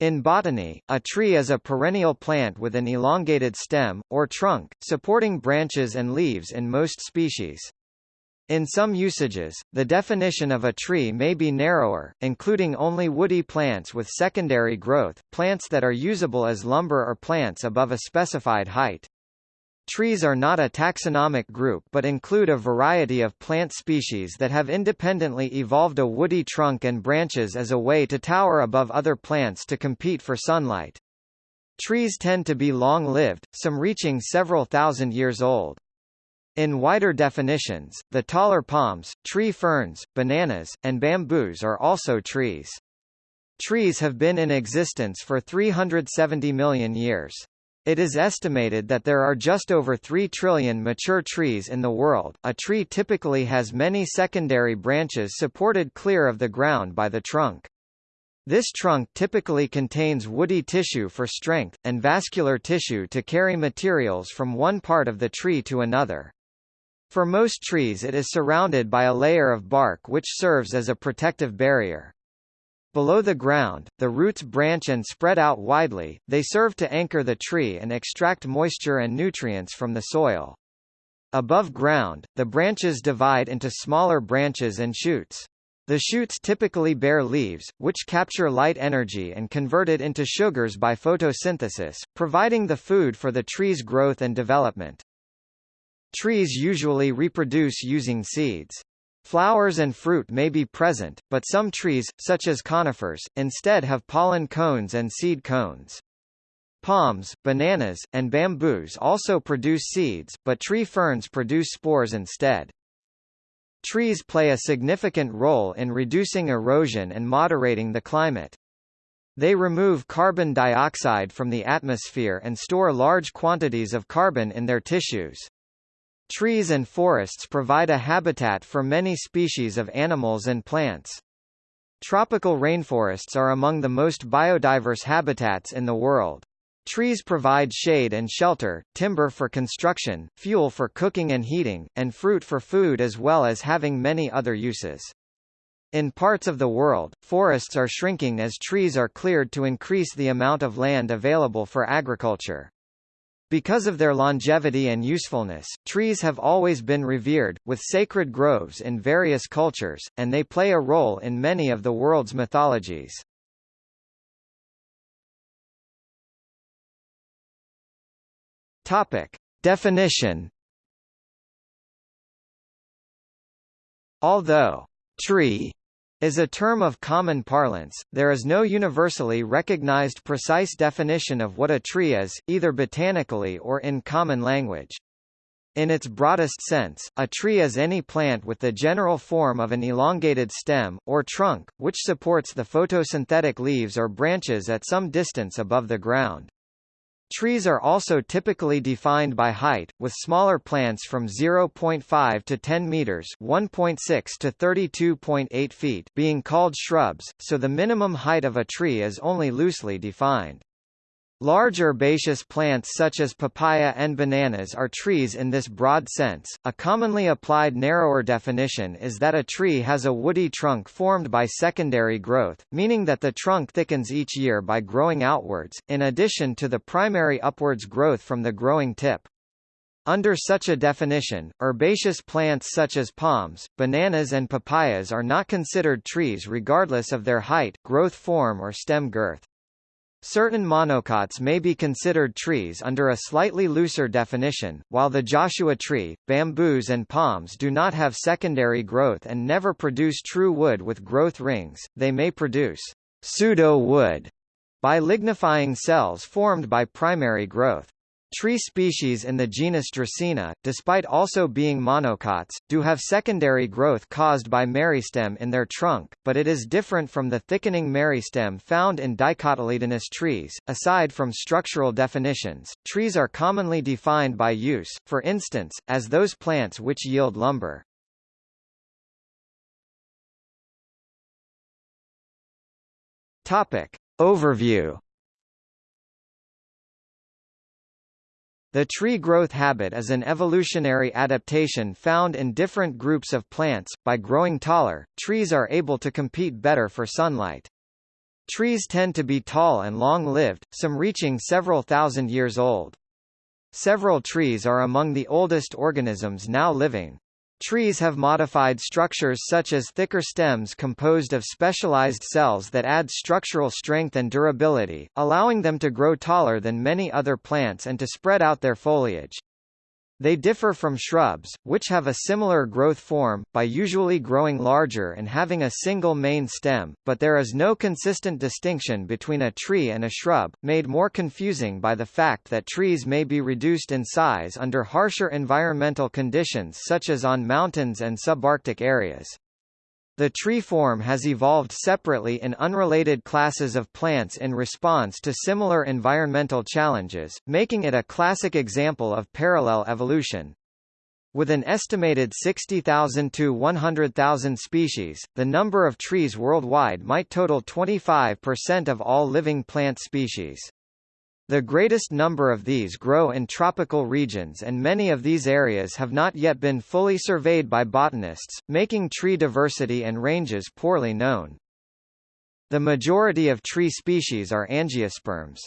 In botany, a tree is a perennial plant with an elongated stem, or trunk, supporting branches and leaves in most species. In some usages, the definition of a tree may be narrower, including only woody plants with secondary growth, plants that are usable as lumber or plants above a specified height. Trees are not a taxonomic group but include a variety of plant species that have independently evolved a woody trunk and branches as a way to tower above other plants to compete for sunlight. Trees tend to be long-lived, some reaching several thousand years old. In wider definitions, the taller palms, tree ferns, bananas, and bamboos are also trees. Trees have been in existence for 370 million years. It is estimated that there are just over 3 trillion mature trees in the world. A tree typically has many secondary branches supported clear of the ground by the trunk. This trunk typically contains woody tissue for strength, and vascular tissue to carry materials from one part of the tree to another. For most trees it is surrounded by a layer of bark which serves as a protective barrier. Below the ground, the roots branch and spread out widely, they serve to anchor the tree and extract moisture and nutrients from the soil. Above ground, the branches divide into smaller branches and shoots. The shoots typically bear leaves, which capture light energy and convert it into sugars by photosynthesis, providing the food for the tree's growth and development. Trees usually reproduce using seeds. Flowers and fruit may be present, but some trees, such as conifers, instead have pollen cones and seed cones. Palms, bananas, and bamboos also produce seeds, but tree ferns produce spores instead. Trees play a significant role in reducing erosion and moderating the climate. They remove carbon dioxide from the atmosphere and store large quantities of carbon in their tissues. Trees and forests provide a habitat for many species of animals and plants. Tropical rainforests are among the most biodiverse habitats in the world. Trees provide shade and shelter, timber for construction, fuel for cooking and heating, and fruit for food as well as having many other uses. In parts of the world, forests are shrinking as trees are cleared to increase the amount of land available for agriculture. Because of their longevity and usefulness, trees have always been revered, with sacred groves in various cultures, and they play a role in many of the world's mythologies. Topic. Definition Although tree is a term of common parlance, there is no universally recognized precise definition of what a tree is, either botanically or in common language. In its broadest sense, a tree is any plant with the general form of an elongated stem, or trunk, which supports the photosynthetic leaves or branches at some distance above the ground. Trees are also typically defined by height, with smaller plants from 0.5 to 10 meters (1.6 to 32.8 feet) being called shrubs, so the minimum height of a tree is only loosely defined. Large herbaceous plants such as papaya and bananas are trees in this broad sense. A commonly applied narrower definition is that a tree has a woody trunk formed by secondary growth, meaning that the trunk thickens each year by growing outwards, in addition to the primary upwards growth from the growing tip. Under such a definition, herbaceous plants such as palms, bananas and papayas are not considered trees regardless of their height, growth form or stem girth. Certain monocots may be considered trees under a slightly looser definition, while the Joshua tree, bamboos and palms do not have secondary growth and never produce true wood with growth rings, they may produce pseudo-wood by lignifying cells formed by primary growth. Tree species in the genus Dracaena, despite also being monocots, do have secondary growth caused by meristem in their trunk, but it is different from the thickening meristem found in dicotyledonous trees. Aside from structural definitions, trees are commonly defined by use, for instance, as those plants which yield lumber. Topic. Overview The tree growth habit is an evolutionary adaptation found in different groups of plants. By growing taller, trees are able to compete better for sunlight. Trees tend to be tall and long-lived, some reaching several thousand years old. Several trees are among the oldest organisms now living. Trees have modified structures such as thicker stems composed of specialized cells that add structural strength and durability, allowing them to grow taller than many other plants and to spread out their foliage. They differ from shrubs, which have a similar growth form, by usually growing larger and having a single main stem, but there is no consistent distinction between a tree and a shrub, made more confusing by the fact that trees may be reduced in size under harsher environmental conditions such as on mountains and subarctic areas. The tree form has evolved separately in unrelated classes of plants in response to similar environmental challenges, making it a classic example of parallel evolution. With an estimated 60,000 to 100,000 species, the number of trees worldwide might total 25% of all living plant species. The greatest number of these grow in tropical regions and many of these areas have not yet been fully surveyed by botanists, making tree diversity and ranges poorly known. The majority of tree species are angiosperms.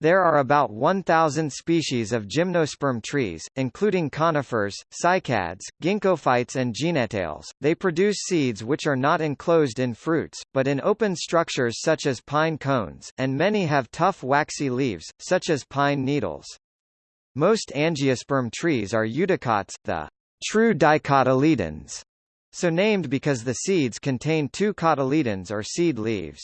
There are about 1,000 species of gymnosperm trees, including conifers, cycads, ginkgophytes and gnetales. They produce seeds which are not enclosed in fruits, but in open structures such as pine cones, and many have tough waxy leaves, such as pine needles. Most angiosperm trees are eudicots, the true dicotyledons, so named because the seeds contain two cotyledons or seed leaves.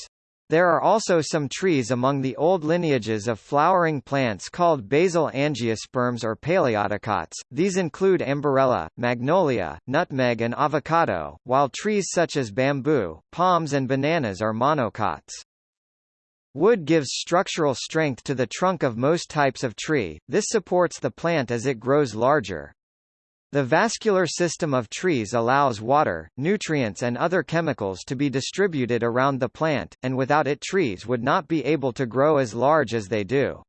There are also some trees among the old lineages of flowering plants called basal angiosperms or paleodicots. These include Amborella, magnolia, nutmeg and avocado, while trees such as bamboo, palms and bananas are monocots. Wood gives structural strength to the trunk of most types of tree, this supports the plant as it grows larger. The vascular system of trees allows water, nutrients and other chemicals to be distributed around the plant, and without it trees would not be able to grow as large as they do.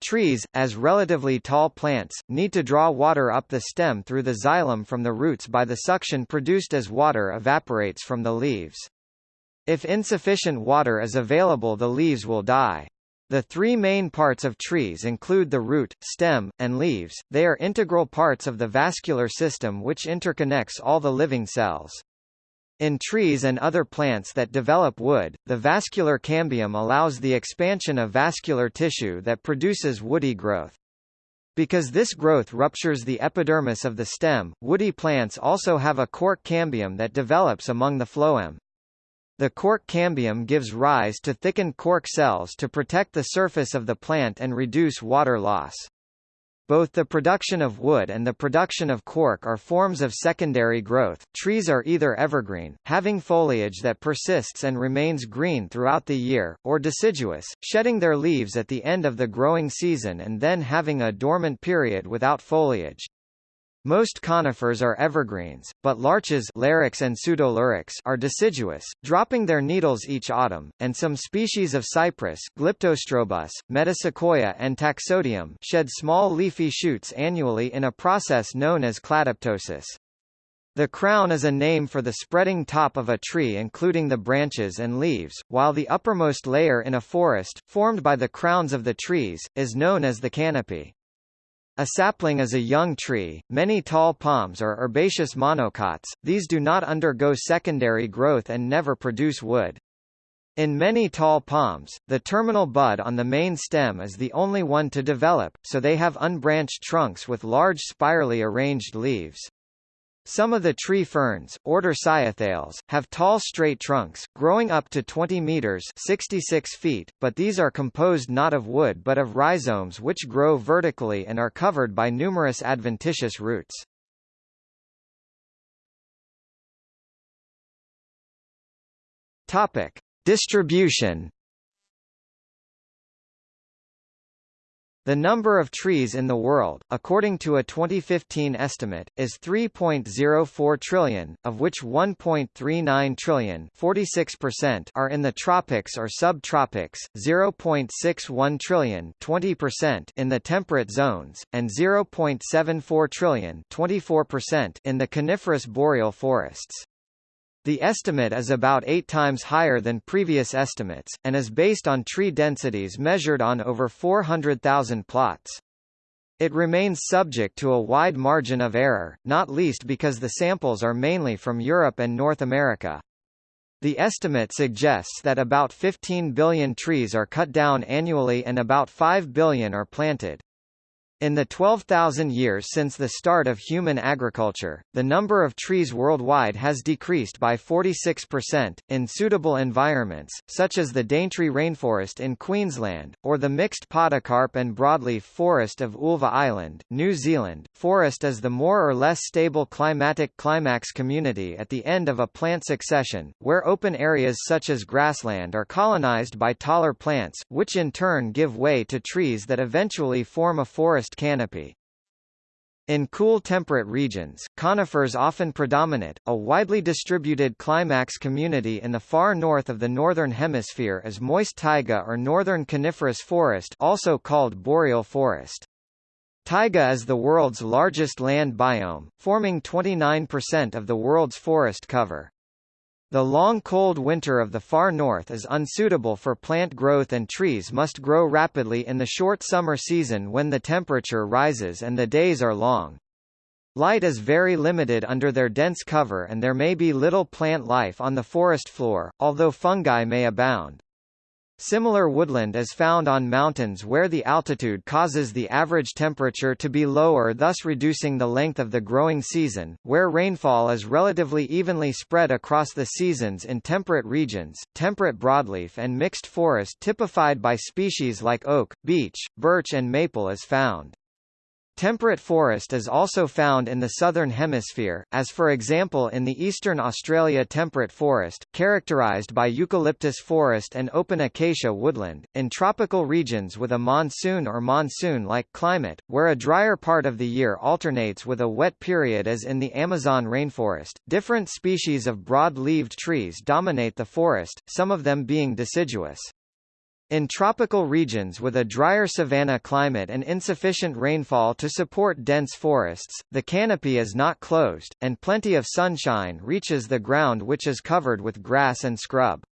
Trees, as relatively tall plants, need to draw water up the stem through the xylem from the roots by the suction produced as water evaporates from the leaves. If insufficient water is available the leaves will die. The three main parts of trees include the root, stem, and leaves, they are integral parts of the vascular system which interconnects all the living cells. In trees and other plants that develop wood, the vascular cambium allows the expansion of vascular tissue that produces woody growth. Because this growth ruptures the epidermis of the stem, woody plants also have a cork cambium that develops among the phloem. The cork cambium gives rise to thickened cork cells to protect the surface of the plant and reduce water loss. Both the production of wood and the production of cork are forms of secondary growth. Trees are either evergreen, having foliage that persists and remains green throughout the year, or deciduous, shedding their leaves at the end of the growing season and then having a dormant period without foliage. Most conifers are evergreens, but larches Larix and Pseudolarix are deciduous, dropping their needles each autumn, and some species of cypress Glyptostrobus, Metasequoia and Taxodium shed small leafy shoots annually in a process known as cladoptosis. The crown is a name for the spreading top of a tree including the branches and leaves, while the uppermost layer in a forest, formed by the crowns of the trees, is known as the canopy. A sapling is a young tree. Many tall palms are herbaceous monocots, these do not undergo secondary growth and never produce wood. In many tall palms, the terminal bud on the main stem is the only one to develop, so they have unbranched trunks with large spirally arranged leaves. Some of the tree ferns, order Cyatheales, have tall straight trunks, growing up to 20 meters 66 feet, but these are composed not of wood but of rhizomes which grow vertically and are covered by numerous adventitious roots. Topic. Distribution The number of trees in the world, according to a 2015 estimate, is 3.04 trillion, of which 1.39 trillion are in the tropics or subtropics, 0.61 trillion in the temperate zones, and 0.74 trillion in the coniferous boreal forests. The estimate is about eight times higher than previous estimates, and is based on tree densities measured on over 400,000 plots. It remains subject to a wide margin of error, not least because the samples are mainly from Europe and North America. The estimate suggests that about 15 billion trees are cut down annually and about 5 billion are planted. In the 12,000 years since the start of human agriculture, the number of trees worldwide has decreased by 46%. In suitable environments, such as the Daintree rainforest in Queensland, or the mixed podocarp and broadleaf forest of Ulva Island, New Zealand, forest is the more or less stable climatic climax community at the end of a plant succession, where open areas such as grassland are colonized by taller plants, which in turn give way to trees that eventually form a forest forest canopy. In cool temperate regions, conifers often predominate. A widely distributed climax community in the far north of the northern hemisphere is moist taiga or northern coniferous forest, also called boreal forest. Taiga is the world's largest land biome, forming 29% of the world's forest cover. The long cold winter of the far north is unsuitable for plant growth and trees must grow rapidly in the short summer season when the temperature rises and the days are long. Light is very limited under their dense cover and there may be little plant life on the forest floor, although fungi may abound. Similar woodland is found on mountains where the altitude causes the average temperature to be lower thus reducing the length of the growing season, where rainfall is relatively evenly spread across the seasons in temperate regions, temperate broadleaf and mixed forest typified by species like oak, beech, birch and maple is found. Temperate forest is also found in the southern hemisphere, as for example in the eastern Australia temperate forest, characterised by eucalyptus forest and open acacia woodland, in tropical regions with a monsoon or monsoon-like climate, where a drier part of the year alternates with a wet period as in the Amazon rainforest. Different species of broad-leaved trees dominate the forest, some of them being deciduous. In tropical regions with a drier savanna climate and insufficient rainfall to support dense forests, the canopy is not closed, and plenty of sunshine reaches the ground which is covered with grass and scrub.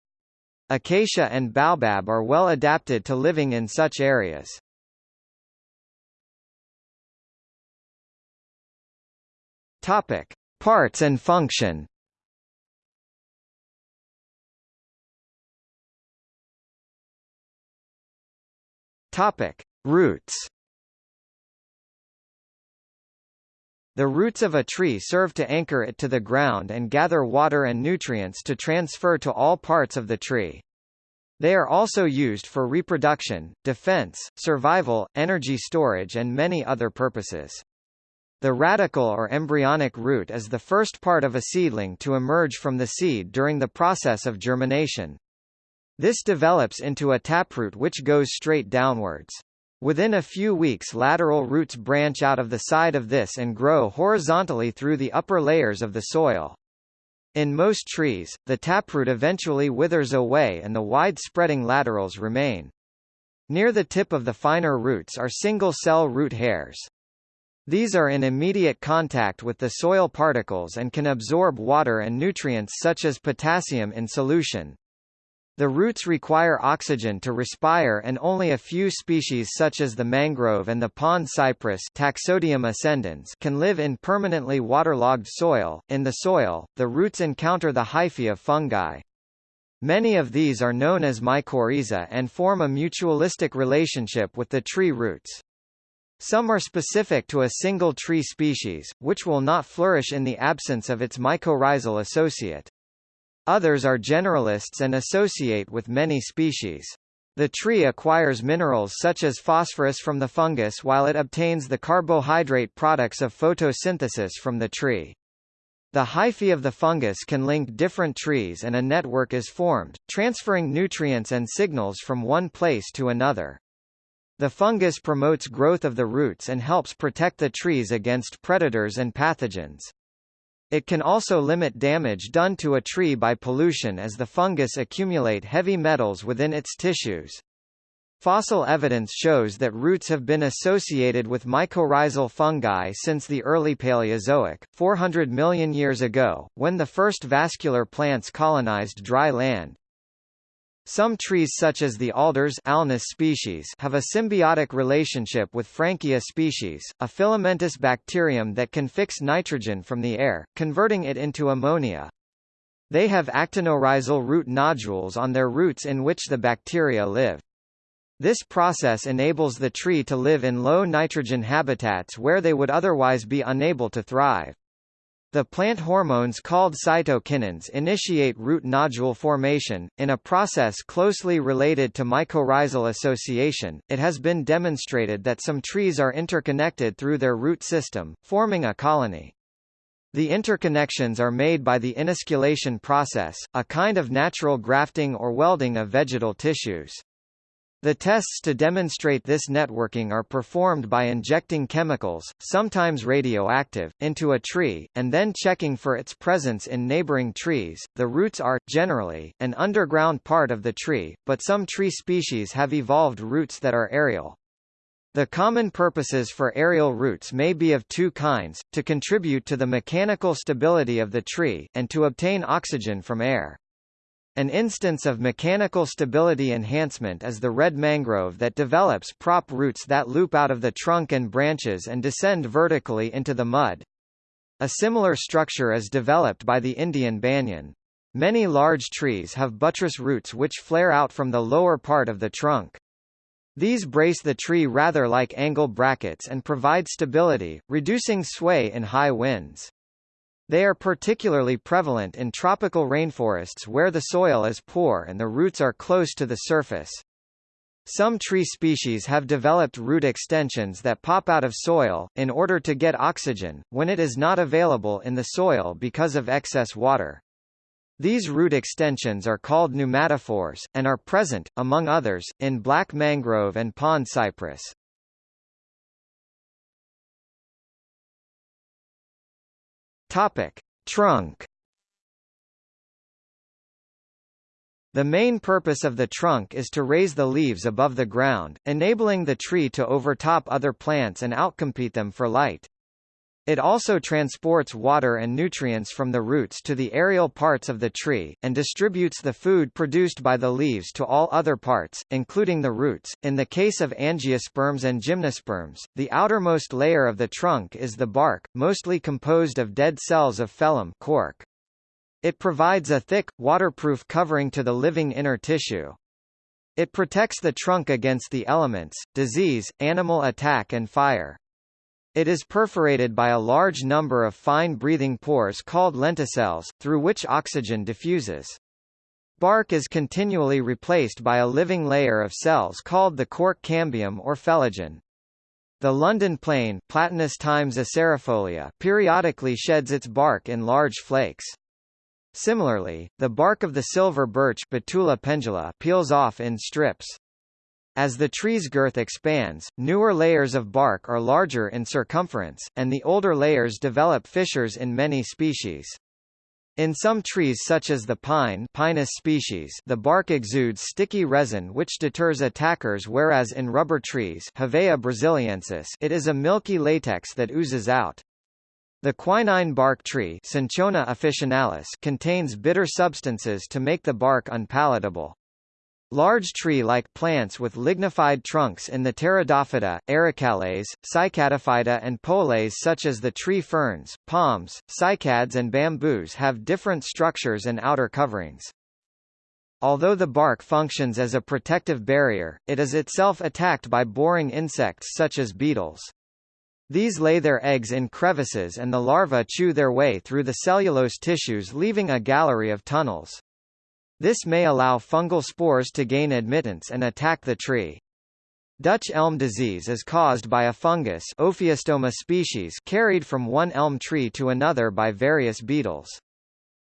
Acacia and baobab are well adapted to living in such areas. Topic: Parts and function. Topic: Roots. The roots of a tree serve to anchor it to the ground and gather water and nutrients to transfer to all parts of the tree. They are also used for reproduction, defense, survival, energy storage and many other purposes. The radicle or embryonic root is the first part of a seedling to emerge from the seed during the process of germination. This develops into a taproot which goes straight downwards. Within a few weeks lateral roots branch out of the side of this and grow horizontally through the upper layers of the soil. In most trees, the taproot eventually withers away and the wide-spreading laterals remain. Near the tip of the finer roots are single-cell root hairs. These are in immediate contact with the soil particles and can absorb water and nutrients such as potassium in solution. The roots require oxygen to respire and only a few species such as the mangrove and the pond cypress Taxodium ascendens can live in permanently waterlogged soil. In the soil, the roots encounter the hyphae of fungi. Many of these are known as mycorrhiza and form a mutualistic relationship with the tree roots. Some are specific to a single tree species, which will not flourish in the absence of its mycorrhizal associate. Others are generalists and associate with many species. The tree acquires minerals such as phosphorus from the fungus while it obtains the carbohydrate products of photosynthesis from the tree. The hyphae of the fungus can link different trees and a network is formed, transferring nutrients and signals from one place to another. The fungus promotes growth of the roots and helps protect the trees against predators and pathogens. It can also limit damage done to a tree by pollution as the fungus accumulate heavy metals within its tissues. Fossil evidence shows that roots have been associated with mycorrhizal fungi since the early Paleozoic, 400 million years ago, when the first vascular plants colonized dry land. Some trees such as the alders Alnus species have a symbiotic relationship with Frankia species, a filamentous bacterium that can fix nitrogen from the air, converting it into ammonia. They have actinorhizal root nodules on their roots in which the bacteria live. This process enables the tree to live in low nitrogen habitats where they would otherwise be unable to thrive. The plant hormones called cytokinins initiate root nodule formation. In a process closely related to mycorrhizal association, it has been demonstrated that some trees are interconnected through their root system, forming a colony. The interconnections are made by the inosculation process, a kind of natural grafting or welding of vegetal tissues. The tests to demonstrate this networking are performed by injecting chemicals, sometimes radioactive, into a tree, and then checking for its presence in neighboring trees. The roots are, generally, an underground part of the tree, but some tree species have evolved roots that are aerial. The common purposes for aerial roots may be of two kinds, to contribute to the mechanical stability of the tree, and to obtain oxygen from air. An instance of mechanical stability enhancement is the red mangrove that develops prop roots that loop out of the trunk and branches and descend vertically into the mud. A similar structure is developed by the Indian banyan. Many large trees have buttress roots which flare out from the lower part of the trunk. These brace the tree rather like angle brackets and provide stability, reducing sway in high winds. They are particularly prevalent in tropical rainforests where the soil is poor and the roots are close to the surface. Some tree species have developed root extensions that pop out of soil, in order to get oxygen, when it is not available in the soil because of excess water. These root extensions are called pneumatophores, and are present, among others, in black mangrove and pond cypress. Topic: Trunk. The main purpose of the trunk is to raise the leaves above the ground, enabling the tree to overtop other plants and outcompete them for light. It also transports water and nutrients from the roots to the aerial parts of the tree, and distributes the food produced by the leaves to all other parts, including the roots. In the case of angiosperms and gymnosperms, the outermost layer of the trunk is the bark, mostly composed of dead cells of phellem cork. It provides a thick, waterproof covering to the living inner tissue. It protects the trunk against the elements, disease, animal attack and fire. It is perforated by a large number of fine breathing pores called lenticels, through which oxygen diffuses. Bark is continually replaced by a living layer of cells called the cork cambium or phellogen. The London plane Platanus times acerifolia periodically sheds its bark in large flakes. Similarly, the bark of the silver birch Betula pendula peels off in strips. As the tree's girth expands, newer layers of bark are larger in circumference, and the older layers develop fissures in many species. In some trees such as the pine Pinus species, the bark exudes sticky resin which deters attackers whereas in rubber trees Hevea brasiliensis it is a milky latex that oozes out. The quinine bark tree Cinchona officinalis contains bitter substances to make the bark unpalatable. Large tree-like plants with lignified trunks in the Pteridophyta, Arecales, Cycadophyta and Poales such as the tree ferns, palms, cycads and bamboos have different structures and outer coverings. Although the bark functions as a protective barrier, it is itself attacked by boring insects such as beetles. These lay their eggs in crevices and the larvae chew their way through the cellulose tissues leaving a gallery of tunnels. This may allow fungal spores to gain admittance and attack the tree. Dutch elm disease is caused by a fungus Ophiostoma species carried from one elm tree to another by various beetles.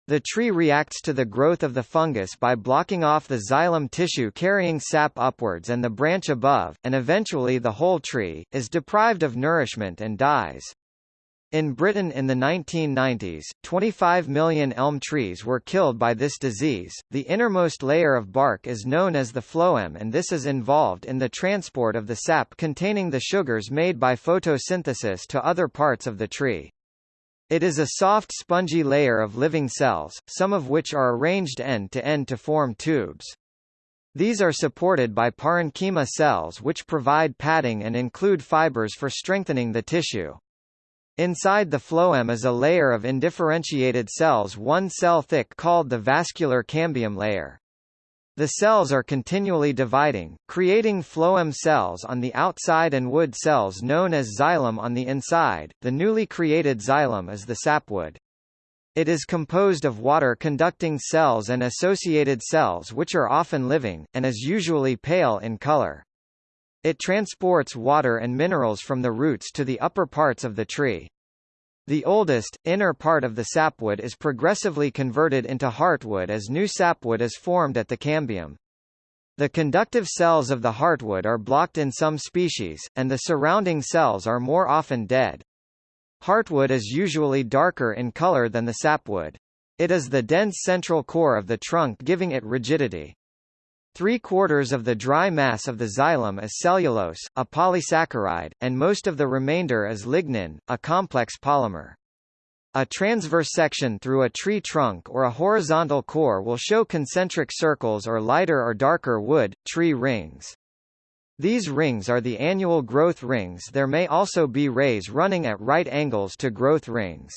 The tree reacts to the growth of the fungus by blocking off the xylem tissue carrying sap upwards and the branch above, and eventually the whole tree, is deprived of nourishment and dies. In Britain in the 1990s, 25 million elm trees were killed by this disease. The innermost layer of bark is known as the phloem and this is involved in the transport of the sap containing the sugars made by photosynthesis to other parts of the tree. It is a soft spongy layer of living cells, some of which are arranged end to end to form tubes. These are supported by parenchyma cells which provide padding and include fibers for strengthening the tissue. Inside the phloem is a layer of indifferentiated cells one cell thick called the vascular cambium layer. The cells are continually dividing, creating phloem cells on the outside and wood cells known as xylem on the inside. The newly created xylem is the sapwood. It is composed of water-conducting cells and associated cells which are often living, and is usually pale in color. It transports water and minerals from the roots to the upper parts of the tree. The oldest, inner part of the sapwood is progressively converted into heartwood as new sapwood is formed at the cambium. The conductive cells of the heartwood are blocked in some species, and the surrounding cells are more often dead. Heartwood is usually darker in color than the sapwood. It is the dense central core of the trunk giving it rigidity. Three-quarters of the dry mass of the xylem is cellulose, a polysaccharide, and most of the remainder is lignin, a complex polymer. A transverse section through a tree trunk or a horizontal core will show concentric circles or lighter or darker wood, tree rings. These rings are the annual growth rings there may also be rays running at right angles to growth rings.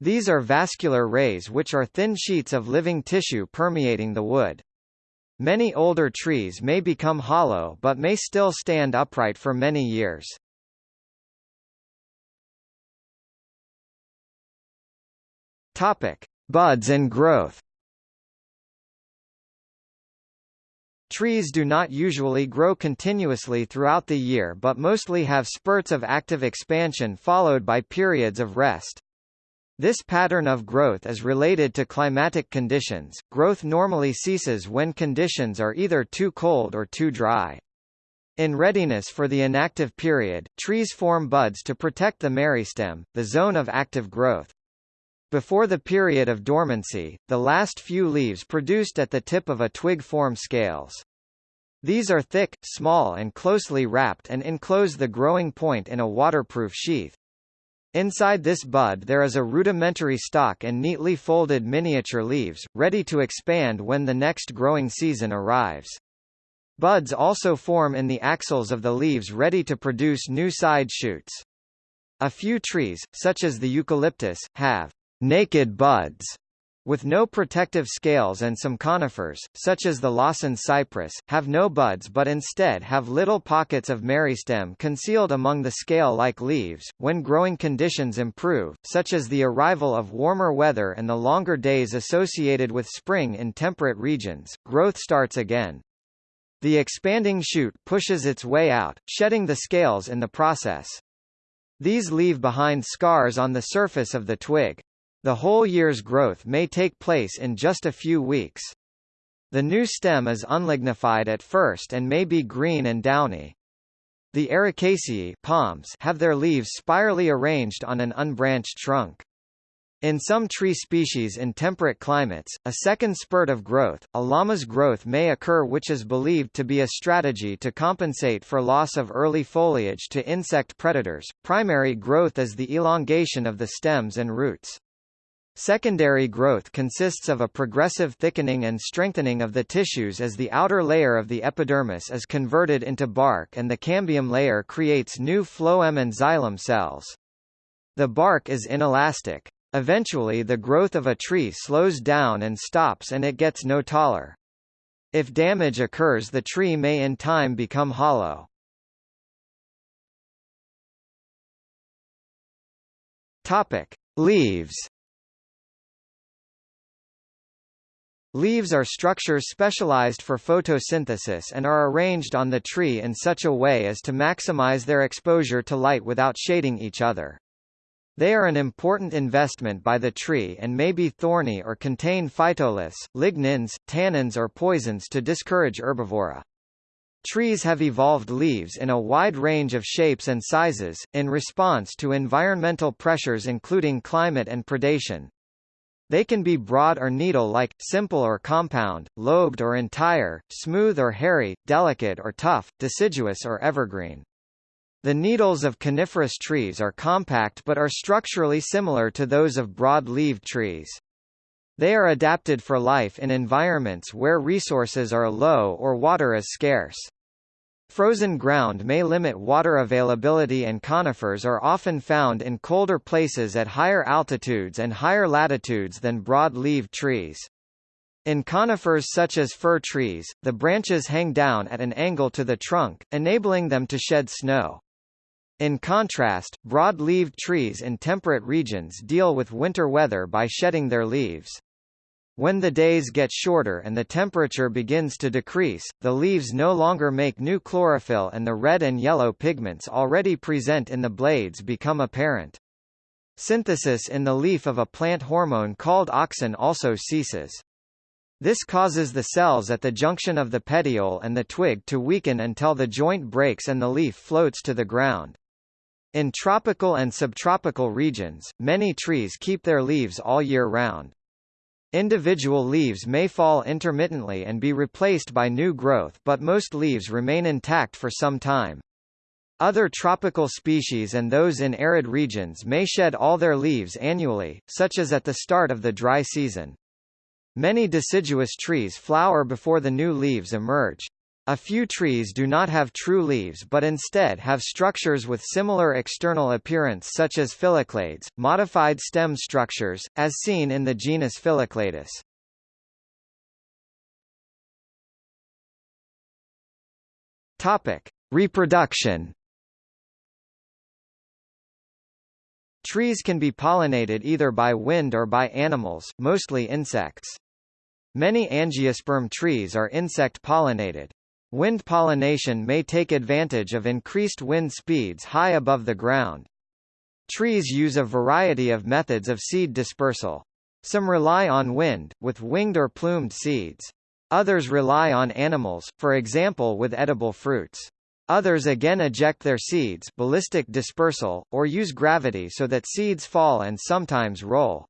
These are vascular rays which are thin sheets of living tissue permeating the wood. Many older trees may become hollow but may still stand upright for many years. Topic: Buds and growth. Trees do not usually grow continuously throughout the year but mostly have spurts of active expansion followed by periods of rest. This pattern of growth is related to climatic conditions. Growth normally ceases when conditions are either too cold or too dry. In readiness for the inactive period, trees form buds to protect the meristem, the zone of active growth. Before the period of dormancy, the last few leaves produced at the tip of a twig form scales. These are thick, small and closely wrapped and enclose the growing point in a waterproof sheath. Inside this bud there is a rudimentary stalk and neatly folded miniature leaves, ready to expand when the next growing season arrives. Buds also form in the axils of the leaves ready to produce new side shoots. A few trees, such as the eucalyptus, have naked buds with no protective scales and some conifers, such as the Lawson cypress, have no buds but instead have little pockets of meristem concealed among the scale-like leaves. When growing conditions improve, such as the arrival of warmer weather and the longer days associated with spring in temperate regions, growth starts again. The expanding shoot pushes its way out, shedding the scales in the process. These leave behind scars on the surface of the twig. The whole year's growth may take place in just a few weeks. The new stem is unlignified at first and may be green and downy. The Arecaceae palms have their leaves spirally arranged on an unbranched trunk. In some tree species in temperate climates, a second spurt of growth, a Lammas growth may occur which is believed to be a strategy to compensate for loss of early foliage to insect predators. Primary growth is the elongation of the stems and roots. Secondary growth consists of a progressive thickening and strengthening of the tissues as the outer layer of the epidermis is converted into bark and the cambium layer creates new phloem and xylem cells. The bark is inelastic. Eventually the growth of a tree slows down and stops and it gets no taller. If damage occurs the tree may in time become hollow. Topic: Leaves Leaves are structures specialized for photosynthesis and are arranged on the tree in such a way as to maximize their exposure to light without shading each other. They are an important investment by the tree and may be thorny or contain phytoliths, lignins, tannins or poisons to discourage herbivory. Trees have evolved leaves in a wide range of shapes and sizes, in response to environmental pressures including climate and predation. They can be broad or needle-like, simple or compound, lobed or entire, smooth or hairy, delicate or tough, deciduous or evergreen. The needles of coniferous trees are compact but are structurally similar to those of broad-leaved trees. They are adapted for life in environments where resources are low or water is scarce. Frozen ground may limit water availability and conifers are often found in colder places at higher altitudes and higher latitudes than broad-leaved trees. In conifers such as fir trees, the branches hang down at an angle to the trunk, enabling them to shed snow. In contrast, broad-leaved trees in temperate regions deal with winter weather by shedding their leaves. When the days get shorter and the temperature begins to decrease, the leaves no longer make new chlorophyll and the red and yellow pigments already present in the blades become apparent. Synthesis in the leaf of a plant hormone called auxin also ceases. This causes the cells at the junction of the petiole and the twig to weaken until the joint breaks and the leaf floats to the ground. In tropical and subtropical regions, many trees keep their leaves all year round. Individual leaves may fall intermittently and be replaced by new growth but most leaves remain intact for some time. Other tropical species and those in arid regions may shed all their leaves annually, such as at the start of the dry season. Many deciduous trees flower before the new leaves emerge. A few trees do not have true leaves but instead have structures with similar external appearance such as phylloclades, modified stem structures, as seen in the genus Phyllocladus. Topic: Reproduction. Trees can be pollinated either by wind or by animals, mostly insects. Many angiosperm trees are insect-pollinated. Wind pollination may take advantage of increased wind speeds high above the ground. Trees use a variety of methods of seed dispersal. Some rely on wind, with winged or plumed seeds. Others rely on animals, for example with edible fruits. Others again eject their seeds ballistic dispersal, or use gravity so that seeds fall and sometimes roll.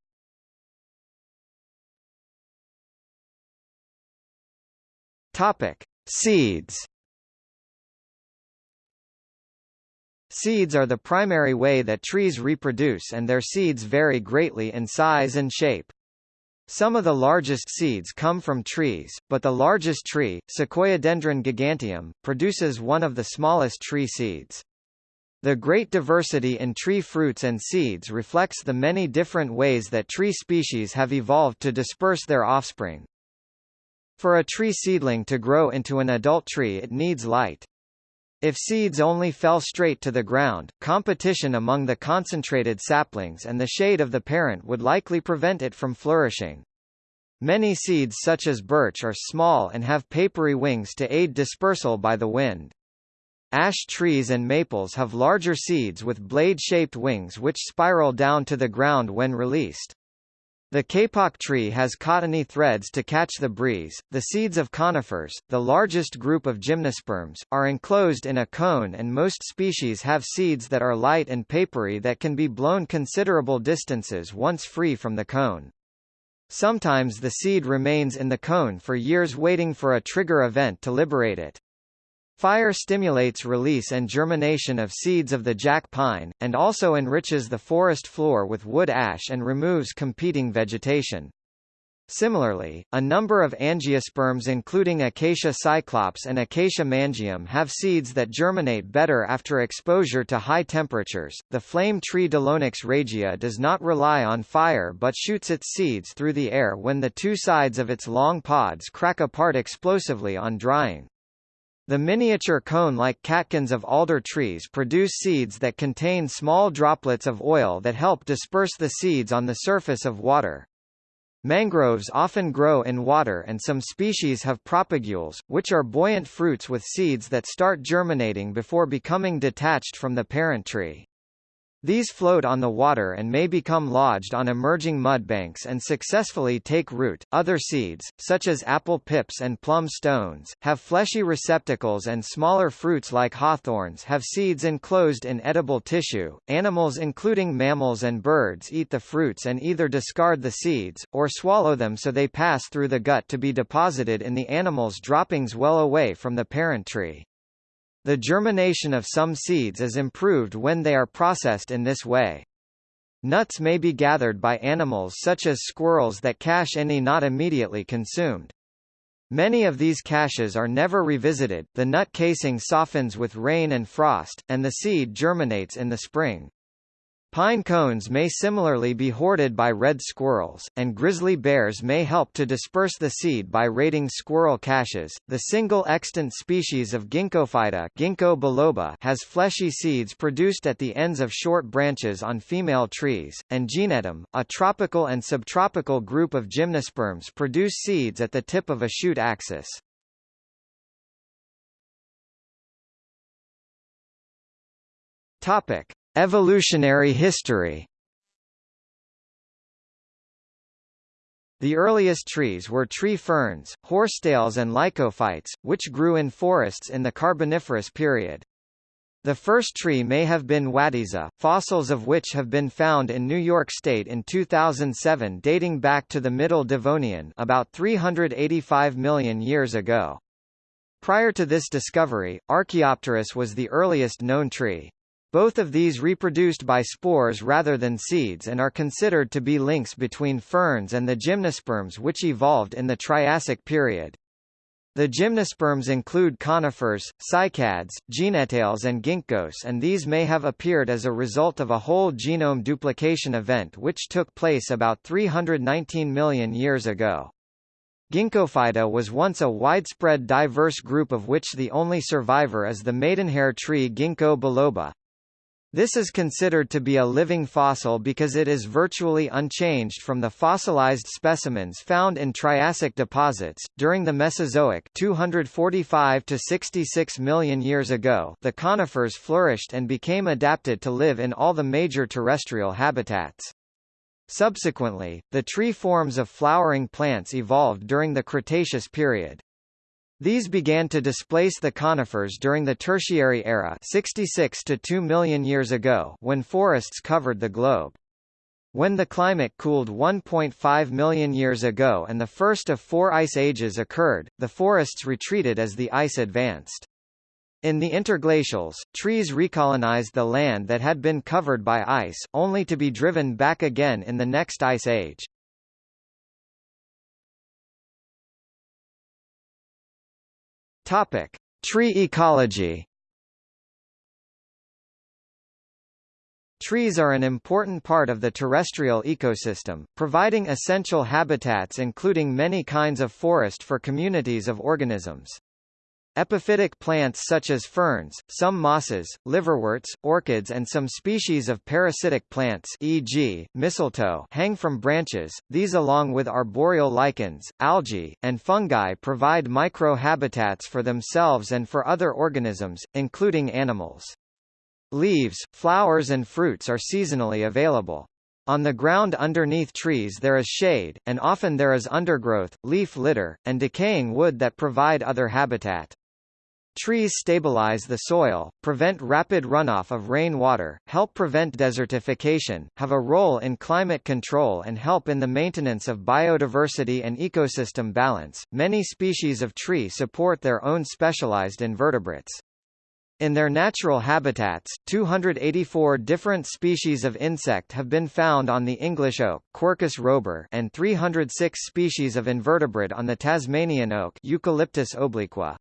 Topic. Seeds Seeds are the primary way that trees reproduce and their seeds vary greatly in size and shape. Some of the largest seeds come from trees, but the largest tree, Sequoiadendron giganteum, produces one of the smallest tree seeds. The great diversity in tree fruits and seeds reflects the many different ways that tree species have evolved to disperse their offspring. For a tree seedling to grow into an adult tree it needs light. If seeds only fell straight to the ground, competition among the concentrated saplings and the shade of the parent would likely prevent it from flourishing. Many seeds such as birch are small and have papery wings to aid dispersal by the wind. Ash trees and maples have larger seeds with blade-shaped wings which spiral down to the ground when released. The kapok tree has cottony threads to catch the breeze. The seeds of conifers, the largest group of gymnosperms, are enclosed in a cone and most species have seeds that are light and papery that can be blown considerable distances once free from the cone. Sometimes the seed remains in the cone for years waiting for a trigger event to liberate it. Fire stimulates release and germination of seeds of the jack pine, and also enriches the forest floor with wood ash and removes competing vegetation. Similarly, a number of angiosperms including Acacia cyclops and Acacia mangium have seeds that germinate better after exposure to high temperatures. The flame tree Delonix regia does not rely on fire but shoots its seeds through the air when the two sides of its long pods crack apart explosively on drying. The miniature cone-like catkins of alder trees produce seeds that contain small droplets of oil that help disperse the seeds on the surface of water. Mangroves often grow in water and some species have propagules, which are buoyant fruits with seeds that start germinating before becoming detached from the parent tree. These float on the water and may become lodged on emerging mudbanks and successfully take root. Other seeds, such as apple pips and plum stones, have fleshy receptacles and smaller fruits like hawthorns have seeds enclosed in edible tissue. Animals including mammals and birds eat the fruits and either discard the seeds, or swallow them so they pass through the gut to be deposited in the animal's droppings well away from the parent tree. The germination of some seeds is improved when they are processed in this way. Nuts may be gathered by animals such as squirrels that cache any not immediately consumed. Many of these caches are never revisited, the nut casing softens with rain and frost, and the seed germinates in the spring. Pine cones may similarly be hoarded by red squirrels, and grizzly bears may help to disperse the seed by raiding squirrel caches. The single extant species of Ginkgophyta Ginkgo biloba has fleshy seeds produced at the ends of short branches on female trees, and Gnetum, a tropical and subtropical group of gymnosperms produce seeds at the tip of a shoot axis. Topic: Evolutionary history The earliest trees were tree ferns, horsetails and lycophytes, which grew in forests in the Carboniferous period. The first tree may have been Wattieza, fossils of which have been found in New York State in 2007 dating back to the Middle Devonian about 385 million years ago. Prior to this discovery, Archaeopteris was the earliest known tree. Both of these reproduced by spores rather than seeds and are considered to be links between ferns and the gymnosperms which evolved in the Triassic period. The gymnosperms include conifers, cycads, gnetales and ginkgos and these may have appeared as a result of a whole genome duplication event which took place about 319 million years ago. Ginkgophyta was once a widespread diverse group of which the only survivor is the maidenhair tree Ginkgo biloba. This is considered to be a living fossil because it is virtually unchanged from the fossilized specimens found in Triassic deposits. During the Mesozoic, 245 to 66 million years ago, the conifers flourished and became adapted to live in all the major terrestrial habitats. Subsequently, the tree forms of flowering plants evolved during the Cretaceous period. These began to displace the conifers during the Tertiary era 66 to 2 million years ago when forests covered the globe. When the climate cooled 1.5 million years ago and the first of four ice ages occurred, the forests retreated as the ice advanced. In the interglacials, trees recolonized the land that had been covered by ice, only to be driven back again in the next ice age. Topic: Tree ecology. Trees are an important part of the terrestrial ecosystem, providing essential habitats including many kinds of forest for communities of organisms. Epiphytic plants such as ferns, some mosses, liverworts, orchids and some species of parasitic plants e.g., mistletoe hang from branches, these along with arboreal lichens, algae, and fungi provide micro-habitats for themselves and for other organisms, including animals. Leaves, flowers and fruits are seasonally available. On the ground underneath trees there is shade, and often there is undergrowth, leaf litter, and decaying wood that provide other habitat. Trees stabilize the soil, prevent rapid runoff of rainwater, help prevent desertification, have a role in climate control and help in the maintenance of biodiversity and ecosystem balance. Many species of tree support their own specialized invertebrates. In their natural habitats, 284 different species of insect have been found on the English oak Quercus robur and 306 species of invertebrate on the Tasmanian oak Eucalyptus obliqua.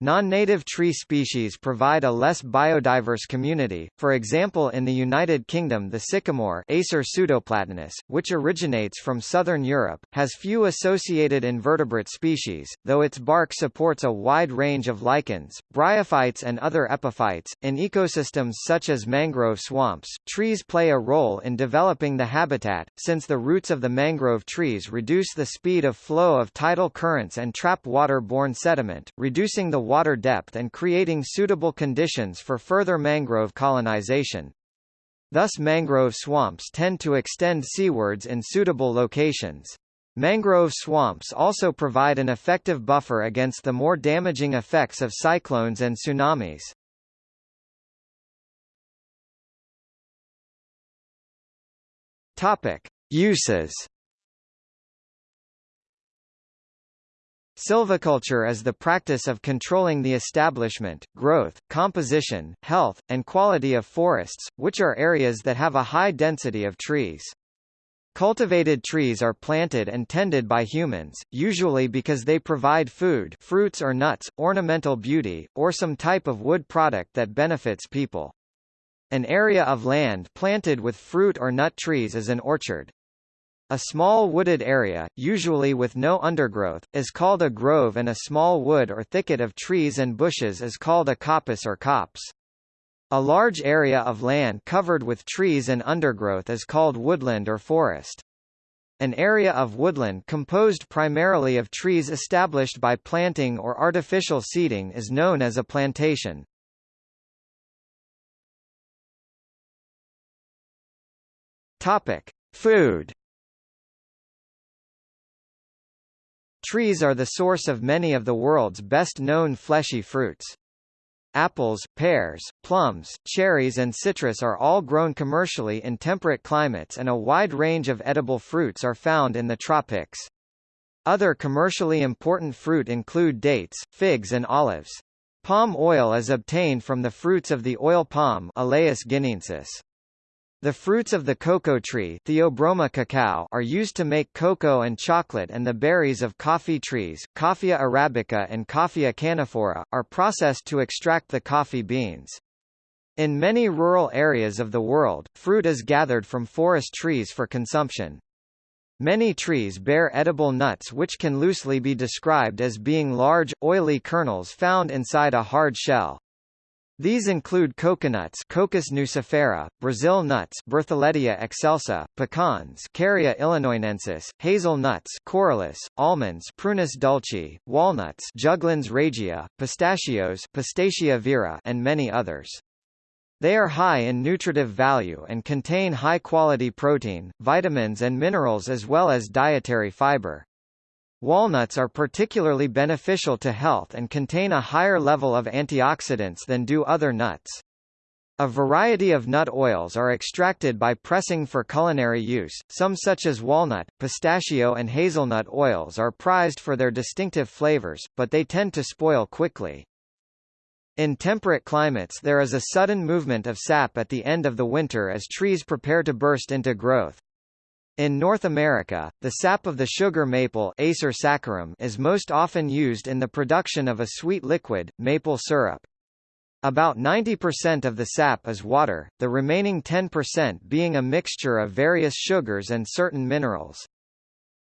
Non-native tree species provide a less biodiverse community, for example in the United Kingdom the sycamore Acer pseudoplatanus, which originates from southern Europe, has few associated invertebrate species, though its bark supports a wide range of lichens, bryophytes and other epiphytes. In ecosystems such as mangrove swamps, trees play a role in developing the habitat, since the roots of the mangrove trees reduce the speed of flow of tidal currents and trap water-borne sediment, reducing the water depth and creating suitable conditions for further mangrove colonization. Thus mangrove swamps tend to extend seawards in suitable locations. Mangrove swamps also provide an effective buffer against the more damaging effects of cyclones and tsunamis. Topic: Uses. Silviculture is the practice of controlling the establishment, growth, composition, health, and quality of forests, which are areas that have a high density of trees. Cultivated trees are planted and tended by humans, usually because they provide food fruits or nuts, ornamental beauty, or some type of wood product that benefits people. An area of land planted with fruit or nut trees is an orchard. A small wooded area, usually with no undergrowth, is called a grove and a small wood or thicket of trees and bushes is called a coppice or copse. A large area of land covered with trees and undergrowth is called woodland or forest. An area of woodland composed primarily of trees established by planting or artificial seeding is known as a plantation. Topic: Food. Trees are the source of many of the world's best-known fleshy fruits. Apples, pears, plums, cherries and citrus are all grown commercially in temperate climates and a wide range of edible fruits are found in the tropics. Other commercially important fruit include dates, figs and olives. Palm oil is obtained from the fruits of the oil palm Elaeis guineensis. The fruits of the cocoa tree Theobroma cacao are used to make cocoa and chocolate and the berries of coffee trees, Coffea arabica and Coffea canephora, are processed to extract the coffee beans. In many rural areas of the world, fruit is gathered from forest trees for consumption. Many trees bear edible nuts which can loosely be described as being large, oily kernels found inside a hard shell. These include coconuts Cocos nucifera, Brazil nuts Bertholletia excelsa, pecans Carya illinoinensis, hazelnuts Corylus, almonds Prunus dulce, walnuts Juglans regia, pistachios Pistacia vera and many others. They are high in nutritive value and contain high-quality protein, vitamins and minerals as well as dietary fiber. Walnuts are particularly beneficial to health and contain a higher level of antioxidants than do other nuts. A variety of nut oils are extracted by pressing for culinary use, some such as walnut, pistachio and hazelnut oils are prized for their distinctive flavors, but they tend to spoil quickly. In temperate climates there is a sudden movement of sap at the end of the winter as trees prepare to burst into growth. In North America, the sap of the sugar maple Acer saccharum is most often used in the production of a sweet liquid, maple syrup. About 90% of the sap is water, the remaining 10% being a mixture of various sugars and certain minerals.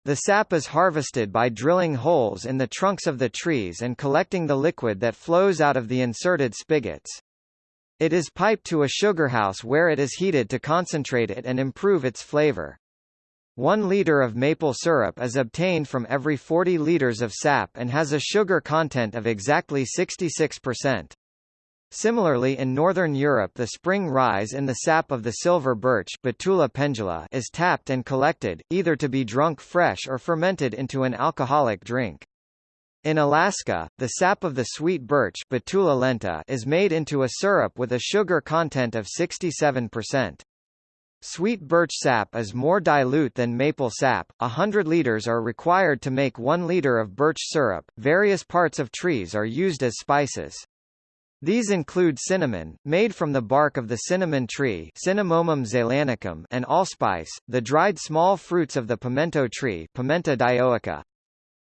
The sap is harvested by drilling holes in the trunks of the trees and collecting the liquid that flows out of the inserted spigots. It is piped to a sugar house where it is heated to concentrate it and improve its flavor. One liter of maple syrup is obtained from every 40 liters of sap and has a sugar content of exactly 66%. Similarly in northern Europe the spring rise in the sap of the silver birch Betula pendula is tapped and collected, either to be drunk fresh or fermented into an alcoholic drink. In Alaska, the sap of the sweet birch Betula lenta is made into a syrup with a sugar content of 67%. Sweet birch sap is more dilute than maple sap. A hundred liters are required to make one liter of birch syrup. Various parts of trees are used as spices. These include cinnamon, made from the bark of the cinnamon tree Cinnamomum zeylanicum and allspice, the dried small fruits of the pimento tree Pimenta dioica.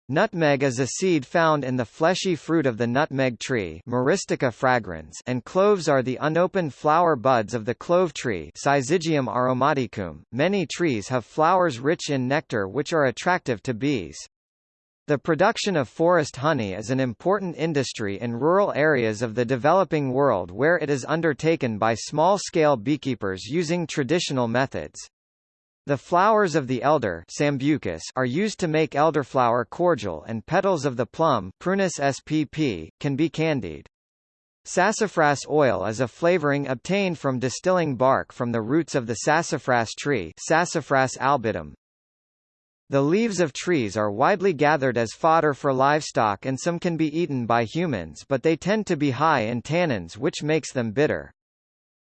Nutmeg is a seed found in the fleshy fruit of the nutmeg tree Myristica fragrans and cloves are the unopened flower buds of the clove tree Syzygium aromaticum. Many trees have flowers rich in nectar which are attractive to bees. The production of forest honey is an important industry in rural areas of the developing world where it is undertaken by small-scale beekeepers using traditional methods. The flowers of the elder Sambucus are used to make elderflower cordial and petals of the plum Prunus spp. can be candied. Sassafras oil is a flavoring obtained from distilling bark from the roots of the sassafras tree Sassafras albidum. The leaves of trees are widely gathered as fodder for livestock and some can be eaten by humans but they tend to be high in tannins which makes them bitter.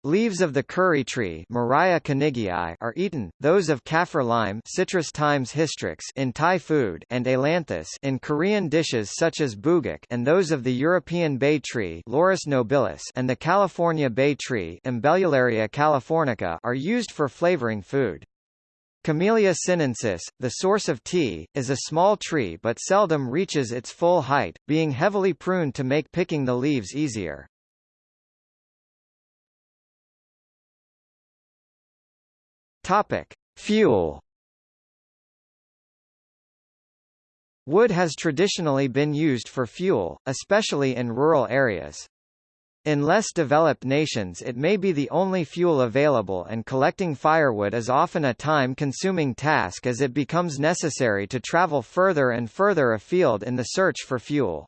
Leaves of the curry tree are eaten, those of kaffir lime Citrus times hystrix in Thai food and ailanthus in Korean dishes such as bugak and those of the European bay tree nobilis and the California bay tree Umbellularia californica are used for flavoring food. Camellia sinensis, the source of tea, is a small tree but seldom reaches its full height, being heavily pruned to make picking the leaves easier. Topic: Fuel. Wood has traditionally been used for fuel, especially in rural areas. In less developed nations it may be the only fuel available and collecting firewood is often a time-consuming task as it becomes necessary to travel further and further afield in the search for fuel.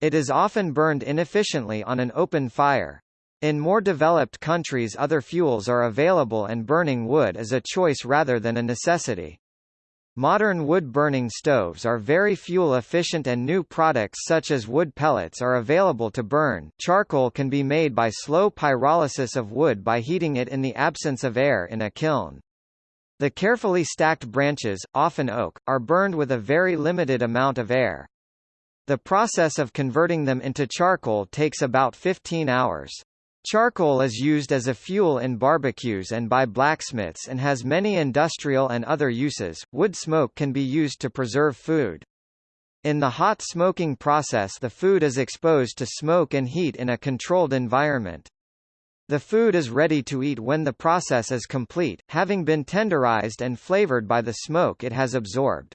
It is often burned inefficiently on an open fire. In more developed countries other fuels are available and burning wood is a choice rather than a necessity. Modern wood-burning stoves are very fuel-efficient and new products such as wood pellets are available to burn. Charcoal can be made by slow pyrolysis of wood by heating it in the absence of air in a kiln. The carefully stacked branches, often oak, are burned with a very limited amount of air. The process of converting them into charcoal takes about 15 hours. Charcoal is used as a fuel in barbecues and by blacksmiths and has many industrial and other uses. Wood smoke can be used to preserve food. In the hot smoking process the food is exposed to smoke and heat in a controlled environment. The food is ready to eat when the process is complete, having been tenderized and flavored by the smoke it has absorbed.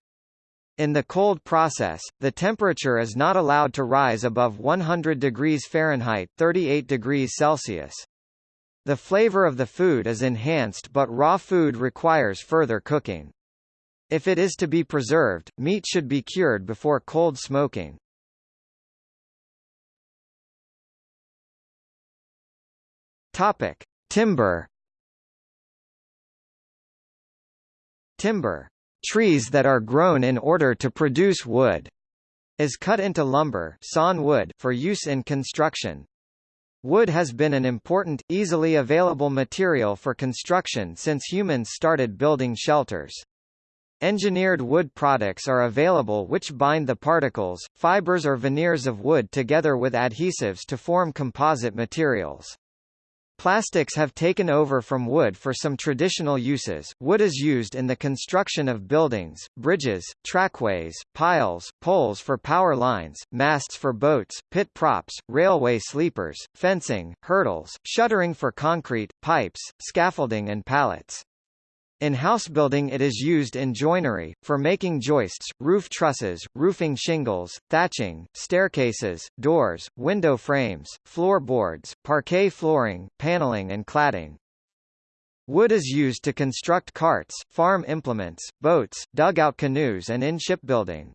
In the cold process, the temperature is not allowed to rise above 100 degrees Fahrenheit 38 degrees Celsius. The flavor of the food is enhanced but raw food requires further cooking. If it is to be preserved, meat should be cured before cold smoking. Topic: Timber. Timber trees that are grown in order to produce wood, is cut into lumber sawn wood for use in construction. Wood has been an important, easily available material for construction since humans started building shelters. Engineered wood products are available which bind the particles, fibers or veneers of wood together with adhesives to form composite materials. Plastics have taken over from wood for some traditional uses. Wood is used in the construction of buildings, bridges, trackways, piles, poles for power lines, masts for boats, pit props, railway sleepers, fencing, hurdles, shuttering for concrete, pipes, scaffolding and pallets. In housebuilding it is used in joinery, for making joists, roof trusses, roofing shingles, thatching, staircases, doors, window frames, floorboards, parquet flooring, paneling and cladding. Wood is used to construct carts, farm implements, boats, dugout canoes and in shipbuilding.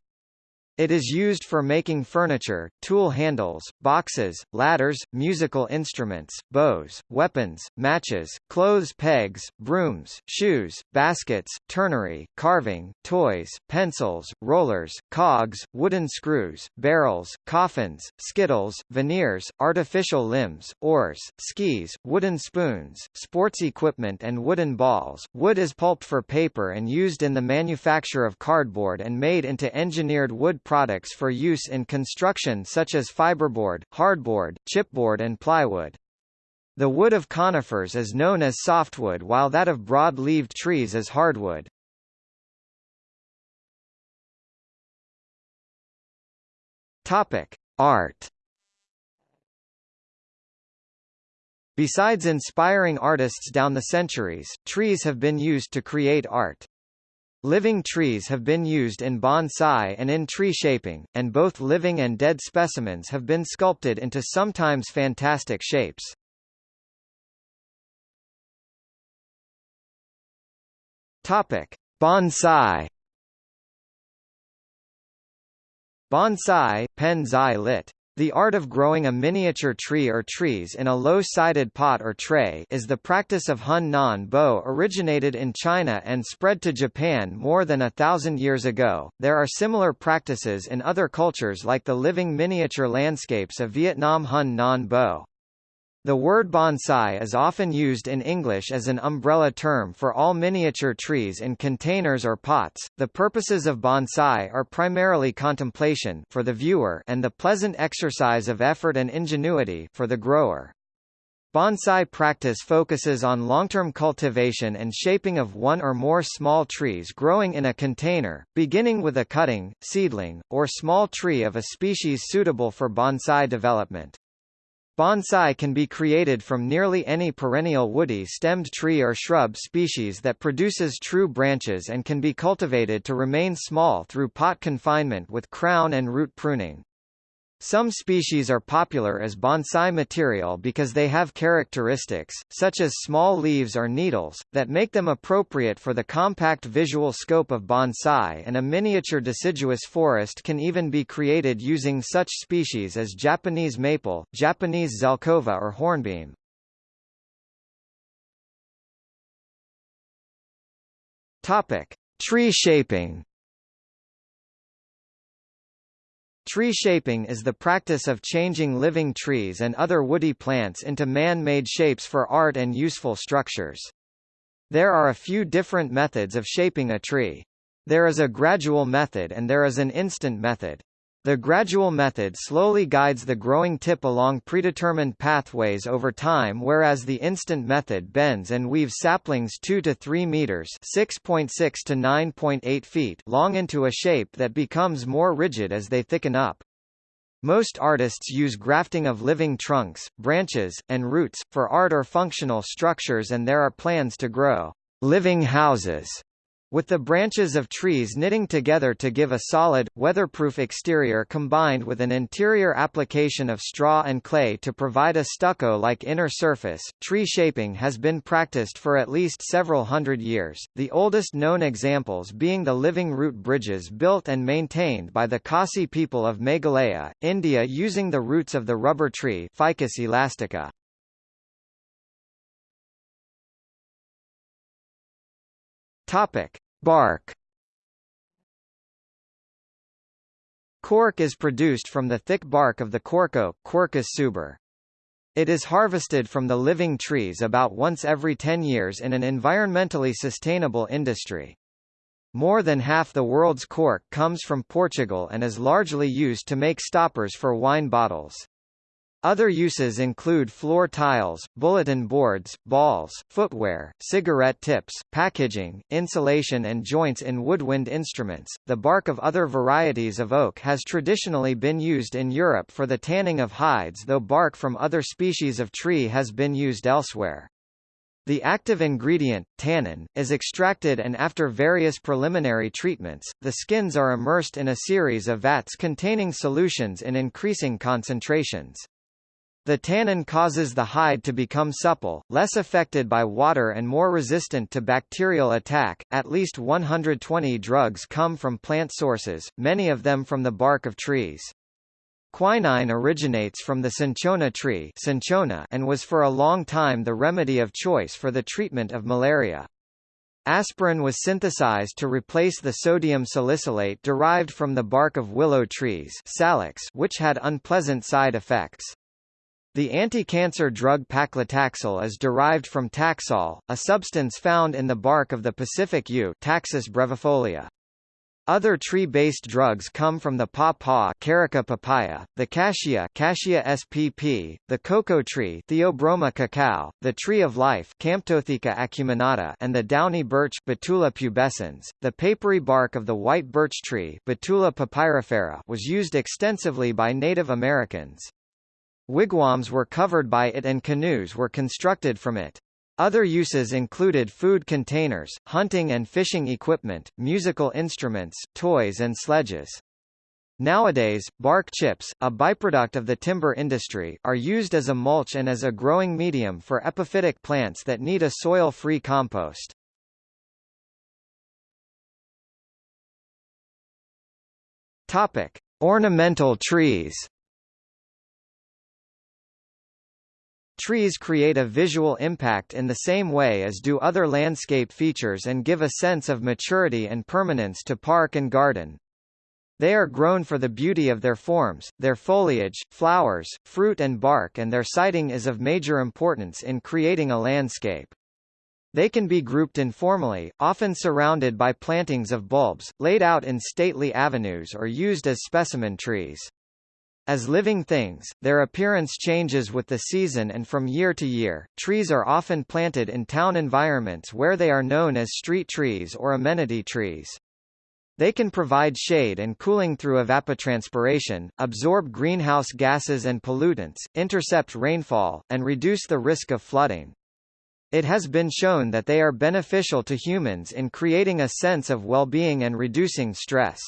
It is used for making furniture, tool handles, boxes, ladders, musical instruments, bows, weapons, matches, clothes pegs, brooms, shoes, baskets, turnery, carving, toys, pencils, rollers, cogs, wooden screws, barrels, coffins, skittles, veneers, artificial limbs, oars, skis, wooden spoons, sports equipment and wooden balls. Wood is pulped for paper and used in the manufacture of cardboard and made into engineered wood products for use in construction such as fiberboard, hardboard, chipboard and plywood. The wood of conifers is known as softwood while that of broad-leaved trees is hardwood. Topic: Art. Besides inspiring artists down the centuries, trees have been used to create art. Living trees have been used in bonsai and in tree shaping, and both living and dead specimens have been sculpted into sometimes fantastic shapes. Topic: Bonsai. Bonsai, pen lit. The art of growing a miniature tree or trees in a low-sided pot or tray is the practice of hòn non bộ originated in China and spread to Japan more than a thousand years ago. There are similar practices in other cultures like the living miniature landscapes of Vietnam hòn non bộ. The word bonsai is often used in English as an umbrella term for all miniature trees in containers or pots. The purposes of bonsai are primarily contemplation for the viewer and the pleasant exercise of effort and ingenuity for the grower. Bonsai practice focuses on long-term cultivation and shaping of one or more small trees growing in a container, beginning with a cutting, seedling, or small tree of a species suitable for bonsai development. Bonsai can be created from nearly any perennial woody stemmed tree or shrub species that produces true branches and can be cultivated to remain small through pot confinement with crown and root pruning. Some species are popular as bonsai material because they have characteristics, such as small leaves or needles, that make them appropriate for the compact visual scope of bonsai and a miniature deciduous forest can even be created using such species as Japanese maple, Japanese zelkova or hornbeam. Topic. Tree shaping Tree shaping is the practice of changing living trees and other woody plants into man-made shapes for art and useful structures. There are a few different methods of shaping a tree. There is a gradual method and there is an instant method. The gradual method slowly guides the growing tip along predetermined pathways over time whereas the instant method bends and weaves saplings 2 to 3 meters (6.6 to 9.8 feet) long into a shape that becomes more rigid as they thicken up. Most artists use grafting of living trunks, branches, and roots, for art or functional structures and there are plans to grow living houses with the branches of trees knitting together to give a solid, weatherproof exterior combined with an interior application of straw and clay to provide a stucco-like inner surface, tree shaping has been practiced for at least several hundred years, the oldest known examples being the living root bridges built and maintained by the Khasi people of Meghalaya, India using the roots of the rubber tree Ficus elastica. Topic: Bark. Cork is produced from the thick bark of the cork oak Quercus suber. It is harvested from the living trees about once every 10 years in an environmentally sustainable industry. More than half the world's cork comes from Portugal and is largely used to make stoppers for wine bottles. Other uses include floor tiles, bulletin boards, balls, footwear, cigarette tips, packaging, insulation and joints in woodwind instruments. The bark of other varieties of oak has traditionally been used in Europe for the tanning of hides though bark from other species of tree has been used elsewhere. The active ingredient, tannin, is extracted and after various preliminary treatments, the skins are immersed in a series of vats containing solutions in increasing concentrations. The tannin causes the hide to become supple, less affected by water and more resistant to bacterial attack. At least 120 drugs come from plant sources, many of them from the bark of trees. Quinine originates from the cinchona tree cinchona and was for a long time the remedy of choice for the treatment of malaria. Aspirin was synthesized to replace the sodium salicylate derived from the bark of willow trees Salix, which had unpleasant side effects. The anti-cancer drug paclitaxel is derived from taxol, a substance found in the bark of the Pacific yew Taxus brevifolia. Other tree-based drugs come from the pawpaw Carica papaya, the cassia Cassia spp, the cocoa tree Theobroma cacao, the tree of life Camptotheca acuminata and the downy birch Betula pubescens. The papery bark of the white birch tree Betula papyrifera was used extensively by Native Americans. Wigwams were covered by it and canoes were constructed from it. Other uses included food containers, hunting and fishing equipment, musical instruments, toys and sledges. Nowadays, bark chips, a byproduct of the timber industry, are used as a mulch and as a growing medium for epiphytic plants that need a soil-free compost. Topic: Ornamental trees. Trees create a visual impact in the same way as do other landscape features and give a sense of maturity and permanence to park and garden. They are grown for the beauty of their forms, their foliage, flowers, fruit and bark and their sighting is of major importance in creating a landscape. They can be grouped informally, often surrounded by plantings of bulbs, laid out in stately avenues or used as specimen trees. As living things, their appearance changes with the season and from year to year. Trees are often planted in town environments where they are known as street trees or amenity trees. They can provide shade and cooling through evapotranspiration, absorb greenhouse gases and pollutants, intercept rainfall, and reduce the risk of flooding. It has been shown that they are beneficial to humans in creating a sense of well-being and reducing stress.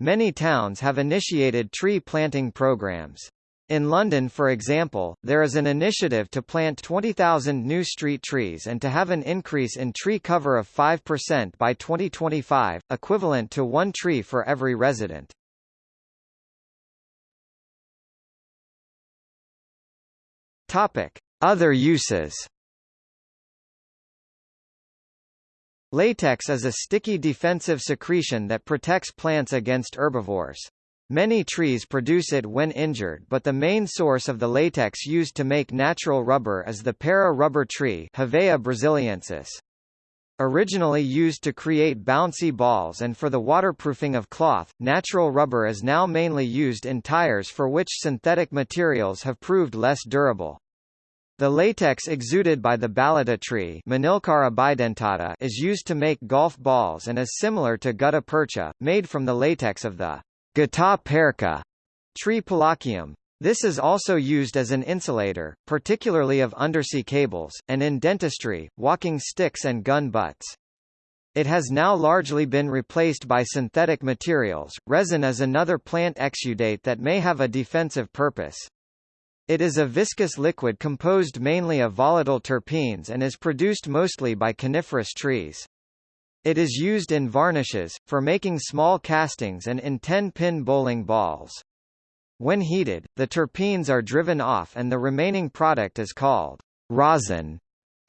Many towns have initiated tree planting programs. In London for example, there is an initiative to plant 20,000 new street trees and to have an increase in tree cover of 5% by 2025, equivalent to one tree for every resident. Topic: Other uses. Latex is a sticky defensive secretion that protects plants against herbivores. Many trees produce it when injured but the main source of the latex used to make natural rubber is the para rubber tree Hevea brasiliensis. Originally used to create bouncy balls and for the waterproofing of cloth, natural rubber is now mainly used in tires for which synthetic materials have proved less durable. The latex exuded by the ballata tree bidentata is used to make golf balls and is similar to gutta percha, made from the latex of the Gutta percha tree Palaquium. This is also used as an insulator, particularly of undersea cables, and in dentistry, walking sticks and gun butts. It has now largely been replaced by synthetic materials. Resin is another plant exudate that may have a defensive purpose. It is a viscous liquid composed mainly of volatile terpenes and is produced mostly by coniferous trees. It is used in varnishes, for making small castings and in 10-pin bowling balls. When heated, the terpenes are driven off and the remaining product is called rosin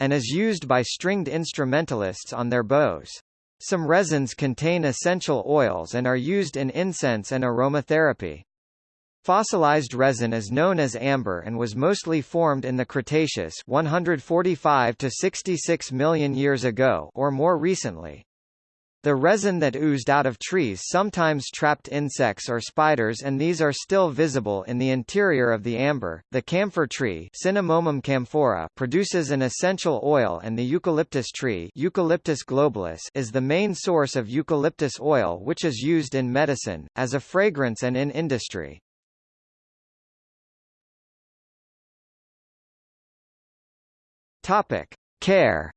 and is used by stringed instrumentalists on their bows. Some resins contain essential oils and are used in incense and aromatherapy. Fossilized resin is known as amber and was mostly formed in the Cretaceous 145 to 66 million years ago or more recently. The resin that oozed out of trees sometimes trapped insects or spiders and these are still visible in the interior of the amber. The camphor tree Cinnamomum camphora produces an essential oil and the eucalyptus tree Eucalyptus globulus is the main source of eucalyptus oil which is used in medicine, as a fragrance and in industry. Topic: Care.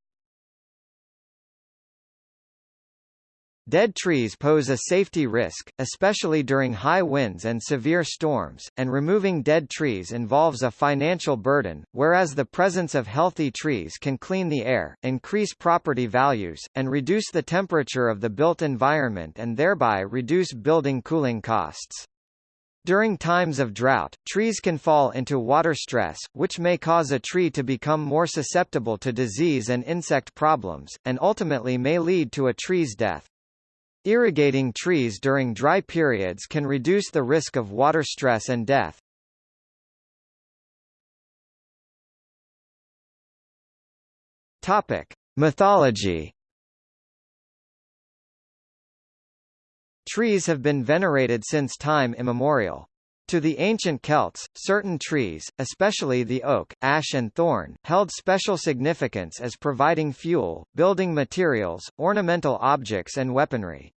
Dead trees pose a safety risk, especially during high winds and severe storms, and removing dead trees involves a financial burden, whereas the presence of healthy trees can clean the air, increase property values, and reduce the temperature of the built environment and thereby reduce building cooling costs. During times of drought, trees can fall into water stress, which may cause a tree to become more susceptible to disease and insect problems, and ultimately may lead to a tree's death. Irrigating trees during dry periods can reduce the risk of water stress and death. Topic: Mythology Trees have been venerated since time immemorial. To the ancient Celts, certain trees, especially the oak, ash and thorn, held special significance as providing fuel, building materials, ornamental objects and weaponry.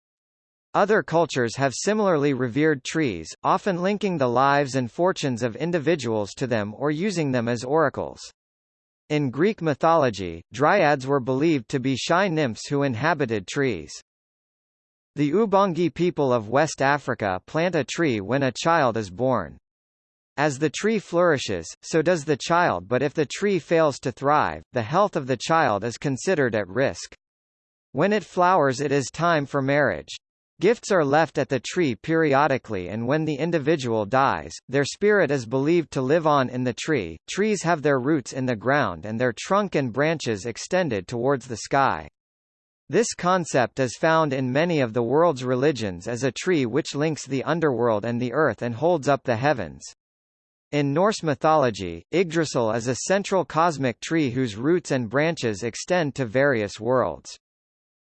Other cultures have similarly revered trees, often linking the lives and fortunes of individuals to them or using them as oracles. In Greek mythology, dryads were believed to be shy nymphs who inhabited trees. The Ubangi people of West Africa plant a tree when a child is born. As the tree flourishes, so does the child but if the tree fails to thrive, the health of the child is considered at risk. When it flowers it is time for marriage. Gifts are left at the tree periodically and when the individual dies, their spirit is believed to live on in the tree. Trees have their roots in the ground and their trunk and branches extended towards the sky. This concept is found in many of the world's religions as a tree which links the underworld and the earth and holds up the heavens. In Norse mythology, Yggdrasil is a central cosmic tree whose roots and branches extend to various worlds.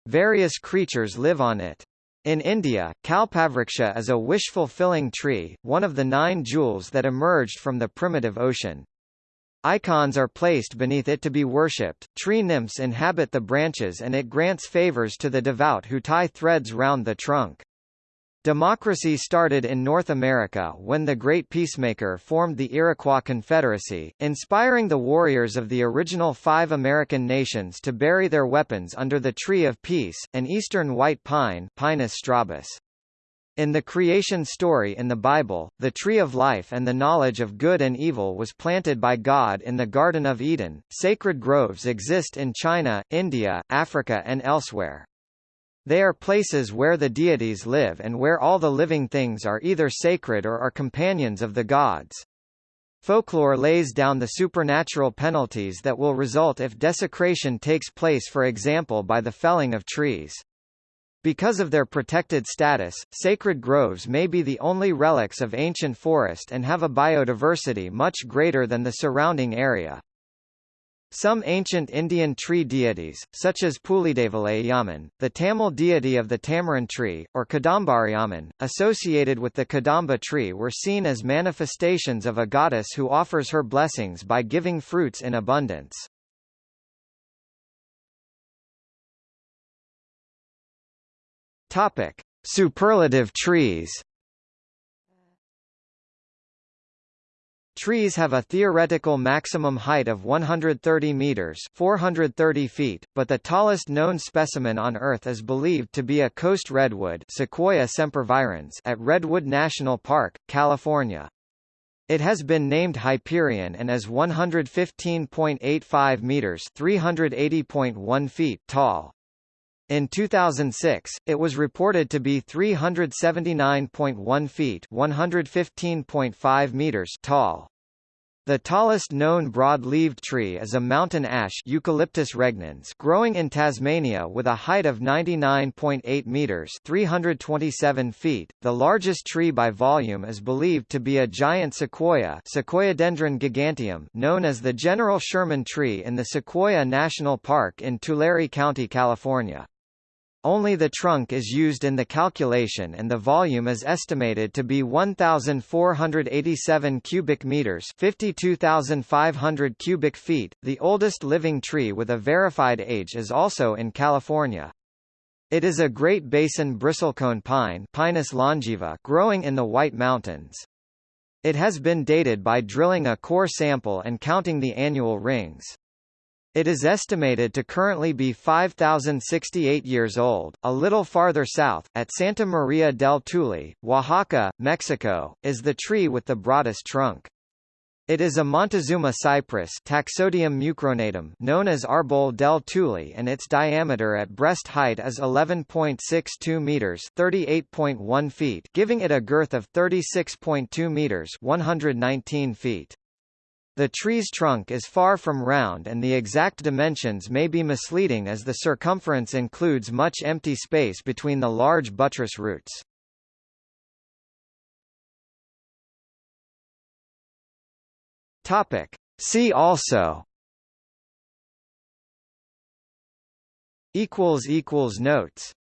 Various creatures live on it. In India, Kalpavriksha is a wish-fulfilling tree, one of the nine jewels that emerged from the primitive ocean. Icons are placed beneath it to be worshipped, tree nymphs inhabit the branches and it grants favors to the devout who tie threads round the trunk. Democracy started in North America when the Great Peacemaker formed the Iroquois Confederacy, inspiring the warriors of the original five American nations to bury their weapons under the Tree of Peace, an eastern white pine Pinus strobus. In the creation story in the Bible, the tree of life and the knowledge of good and evil was planted by God in the Garden of Eden. Sacred groves exist in China, India, Africa, and elsewhere. They are places where the deities live and where all the living things are either sacred or are companions of the gods. Folklore lays down the supernatural penalties that will result if desecration takes place for example by the felling of trees. Because of their protected status, sacred groves may be the only relics of ancient forest and have a biodiversity much greater than the surrounding area. Some ancient Indian tree deities, such as Pulidevalayaman, the Tamil deity of the tamarind tree, or Kadambariyamman, associated with the Kadamba tree were seen as manifestations of a goddess who offers her blessings by giving fruits in abundance. Topic: Superlative trees. Trees have a theoretical maximum height of 130 meters (430 feet), but the tallest known specimen on Earth is believed to be a coast redwood Sequoia sempervirens at Redwood National Park, California. It has been named Hyperion and is 115.85 meters (380.1 feet) tall. In 2006, it was reported to be 379.1 feet (115.5 meters) tall. The tallest known broad-leaved tree is a mountain ash Eucalyptus regnans growing in Tasmania with a height of 99.8 meters (327 feet). The largest tree by volume is believed to be a giant sequoia, Sequoiadendron giganteum, known as the General Sherman tree in the Sequoia National Park in Tulare County, California. Only the trunk is used in the calculation and the volume is estimated to be 1487 cubic meters, 52500 cubic feet. The oldest living tree with a verified age is also in California. It is a Great Basin bristlecone pine Pinus longaeva growing in the White Mountains. It has been dated by drilling a core sample and counting the annual rings. It is estimated to currently be 5,068 years old. A little farther south, at Santa Maria del Tule, Oaxaca, Mexico, is the tree with the broadest trunk. It is a Montezuma cypress Taxodium mucronatum known as Arbol del Tule and its diameter at breast height is 11.62 meters 38.1 feet giving it a girth of 36.2 meters 119 feet. The tree's trunk is far from round and the exact dimensions may be misleading as the circumference includes much empty space between the large buttress roots. Topic. See also Notes